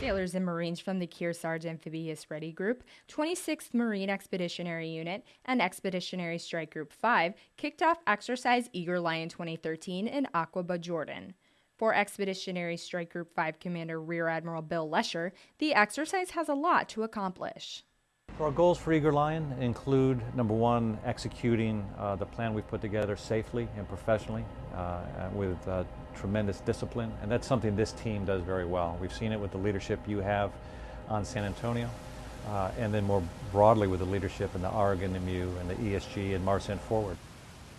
sailors and Marines from the Kearsarge Amphibious Ready Group, 26th Marine Expeditionary Unit, and Expeditionary Strike Group 5 kicked off Exercise Eager Lion 2013 in Aqaba, Jordan. For Expeditionary Strike Group 5 Commander Rear Admiral Bill Lesher, the exercise has a lot to accomplish. Our goals for Eager Lion include number one, executing uh, the plan we've put together safely and professionally uh, with uh, tremendous discipline, and that's something this team does very well. We've seen it with the leadership you have on San Antonio, uh, and then more broadly with the leadership in the ARG and the ESG and MARCENT Forward.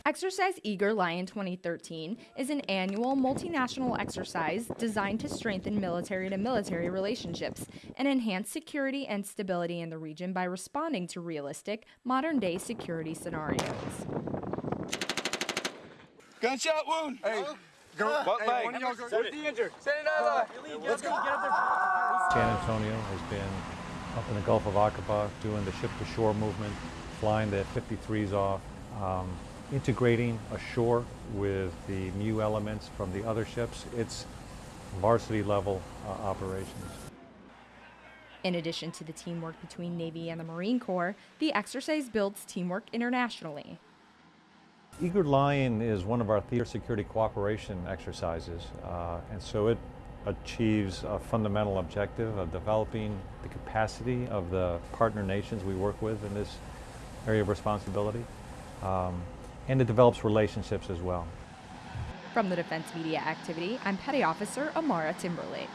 Exercise Eager Lion 2013 is an annual multinational exercise designed to strengthen military to military relationships and enhance security and stability in the region by responding to realistic, modern day security scenarios. Gunshot wound! Hey, go, what hey, leg? One of y'all go, Where's the injured? Send it out! Let's go. Get up there. San Antonio has been up in the Gulf of Aqaba doing the ship-to-shore movement, flying the 53s off. Um, integrating ashore with the MEU elements from the other ships, it's varsity level uh, operations. In addition to the teamwork between Navy and the Marine Corps, the exercise builds teamwork internationally. Eager Lion is one of our theater security cooperation exercises, uh, and so it achieves a fundamental objective of developing the capacity of the partner nations we work with in this area of responsibility. Um, and it develops relationships as well. From the Defense Media Activity, I'm Petty Officer Amara Timberlake.